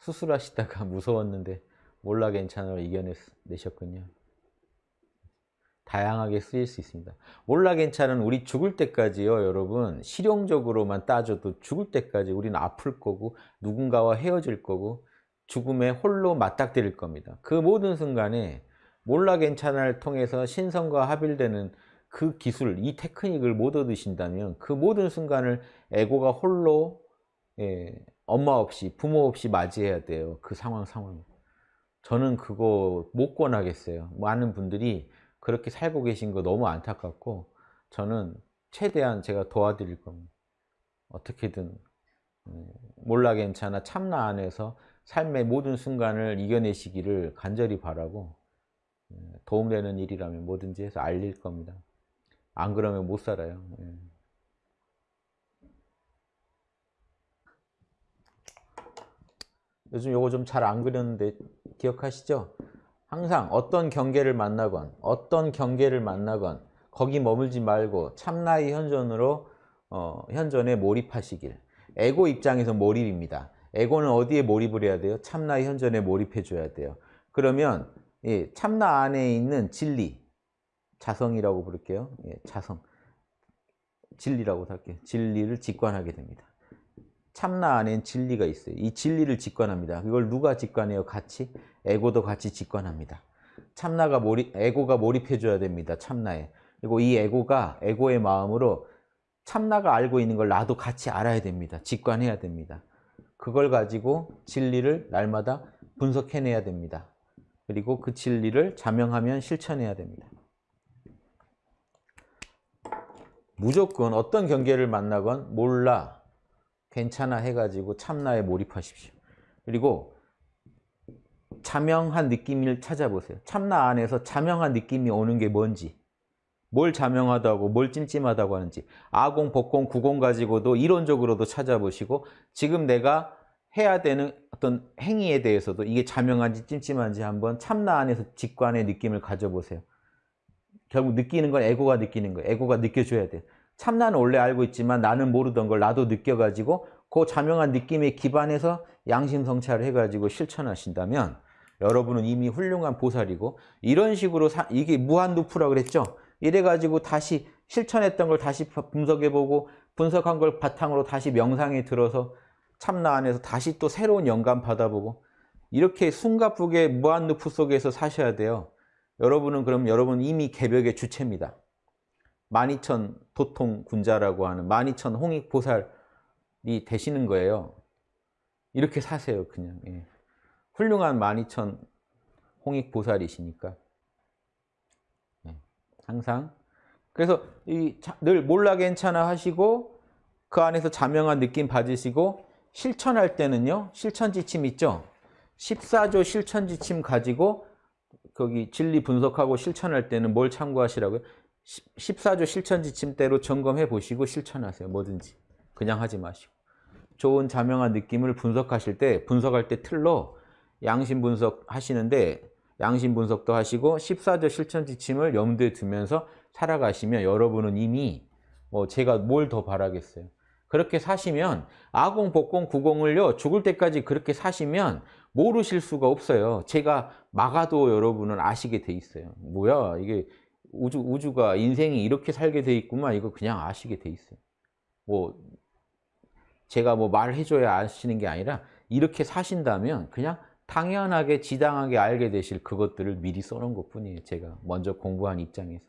수술하시다가 무서웠는데 몰라 괜찮아로 이겨내셨군요. 다양하게 쓰일 수 있습니다. 몰라 괜찮은 우리 죽을 때까지요 여러분 실용적으로만 따져도 죽을 때까지 우리는 아플 거고 누군가와 헤어질 거고 죽음에 홀로 맞닥뜨릴 겁니다. 그 모든 순간에 몰라 괜찮아를 통해서 신성과 합일되는 그 기술, 이 테크닉을 못 얻으신다면 그 모든 순간을 에고가 홀로 예, 엄마 없이 부모 없이 맞이해야 돼요. 그 상황 상황. 저는 그거 못 권하겠어요. 많은 분들이 그렇게 살고 계신 거 너무 안타깝고 저는 최대한 제가 도와드릴 겁니다. 어떻게든 음, 몰라 괜찮아 참나 안에서 삶의 모든 순간을 이겨내시기를 간절히 바라고 음, 도움되는 일이라면 뭐든지 해서 알릴 겁니다. 안 그러면 못 살아요. 요즘 요거 좀 잘 안 그렸는데 기억하시죠? 항상 어떤 경계를 만나건 어떤 경계를 만나건 거기 머물지 말고 참나의 현존으로 어, 현존에 몰입하시길. 에고 입장에서 몰입입니다. 에고는 어디에 몰입을 해야 돼요? 참나의 현존에 몰입해 줘야 돼요. 그러면 예, 참나 안에 있는 진리 자성이라고 부를게요. 예, 자성. 진리라고 할게요. 진리를 직관하게 됩니다 참나 안엔 진리가 있어요. 이 진리를 직관합니다. 이걸 누가 직관해요? 같이? 에고도 같이 직관합니다. 참나가 몰입, 에고가 몰입해줘야 됩니다. 참나에. 그리고 이 에고가 에고의 마음으로 참나가 알고 있는 걸 나도 같이 알아야 됩니다. 직관해야 됩니다. 그걸 가지고 진리를 날마다 분석해내야 됩니다. 그리고 그 진리를 자명하면 실천해야 됩니다. 무조건 어떤 경계를 만나건 몰라, 괜찮아 해가지고 참나에 몰입하십시오. 그리고 자명한 느낌을 찾아보세요. 참나 안에서 자명한 느낌이 오는 게 뭔지 뭘 자명하다고 뭘 찜찜하다고 하는지 아공, 복공, 구공 가지고도 이론적으로도 찾아보시고 지금 내가 해야 되는 어떤 행위에 대해서도 이게 자명한지 찜찜한지 한번 참나 안에서 직관의 느낌을 가져보세요. 결국 느끼는 건 에고가 느끼는 거예요. 에고가 느껴줘야 돼요. 참나는 원래 알고 있지만 나는 모르던 걸 나도 느껴가지고 그 자명한 느낌에 기반해서 양심 성찰을 해가지고 실천하신다면 여러분은 이미 훌륭한 보살이고 이런 식으로 사, 이게 무한루프라고 그랬죠. 이래가지고 다시 실천했던 걸 다시 분석해보고 분석한 걸 바탕으로 다시 명상에 들어서 참나 안에서 다시 또 새로운 영감 받아보고 이렇게 숨가쁘게 무한루프 속에서 사셔야 돼요. 여러분은 그럼 여러분 이미 개벽의 주체입니다. 12,000 도통 군자라고 하는 12,000 홍익보살이 되시는 거예요. 이렇게 사세요, 그냥. 예. 훌륭한 12,000 홍익보살이시니까. 예. 항상. 그래서 늘 몰라 괜찮아 하시고 그 안에서 자명한 느낌 받으시고 실천할 때는요. 실천지침 있죠? 14조 실천지침 가지고 거기 진리 분석하고 실천할 때는 뭘 참고하시라고요? 14조 실천 지침대로 점검해 보시고 실천하세요. 뭐든지. 그냥 하지 마시고. 좋은 자명한 느낌을 분석하실 때 분석할 때 틀로 양심 분석 하시는데 양심 분석도 하시고 14조 실천 지침을 염두에 두면서 살아가시면 여러분은 이미 뭐 제가 뭘 더 바라겠어요. 그렇게 사시면 아공, 복공, 구공을요 죽을 때까지 그렇게 사시면 모르실 수가 없어요. 제가 막아도 여러분은 아시게 돼 있어요. 뭐야 이게 우주, 우주가 인생이 이렇게 살게 돼 있구만 이거 그냥 아시게 돼 있어요. 뭐 제가 뭐 말해줘야 아시는 게 아니라 이렇게 사신다면 그냥 당연하게 지당하게 알게 되실 그것들을 미리 써놓은 것 뿐이에요. 제가 먼저 공부한 입장에서.